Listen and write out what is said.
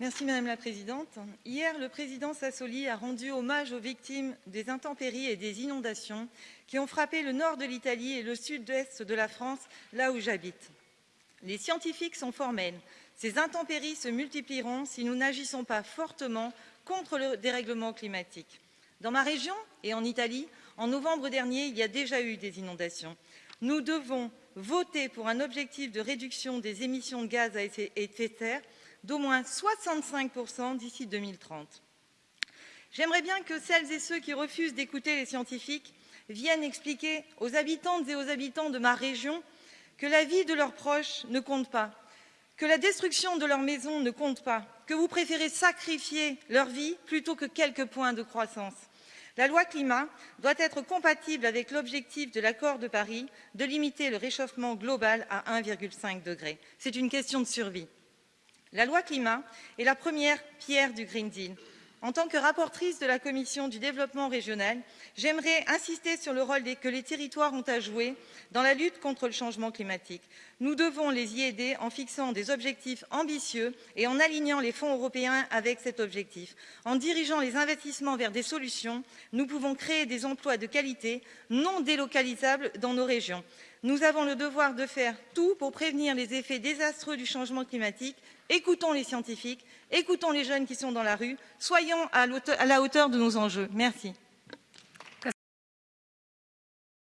Merci Madame la Présidente. Hier, le président Sassoli a rendu hommage aux victimes des intempéries et des inondations qui ont frappé le nord de l'Italie et le sud-est de la France, là où j'habite. Les scientifiques sont formels. Ces intempéries se multiplieront si nous n'agissons pas fortement contre le dérèglement climatique. Dans ma région et en Italie, en novembre dernier, il y a déjà eu des inondations. Nous devons voter pour un objectif de réduction des émissions de gaz à effet de serre d'au moins 65 d'ici 2030. J'aimerais bien que celles et ceux qui refusent d'écouter les scientifiques viennent expliquer aux habitantes et aux habitants de ma région que la vie de leurs proches ne compte pas, que la destruction de leur maison ne compte pas, que vous préférez sacrifier leur vie plutôt que quelques points de croissance. La loi climat doit être compatible avec l'objectif de l'accord de Paris de limiter le réchauffement global à 1,5 degré. C'est une question de survie. La loi climat est la première pierre du Green Deal. En tant que rapportrice de la commission du développement régional, j'aimerais insister sur le rôle que les territoires ont à jouer dans la lutte contre le changement climatique. Nous devons les y aider en fixant des objectifs ambitieux et en alignant les fonds européens avec cet objectif. En dirigeant les investissements vers des solutions, nous pouvons créer des emplois de qualité non délocalisables dans nos régions. Nous avons le devoir de faire tout pour prévenir les effets désastreux du changement climatique. Écoutons les scientifiques, écoutons les jeunes qui sont dans la rue, soyons à la hauteur de nos enjeux. Merci.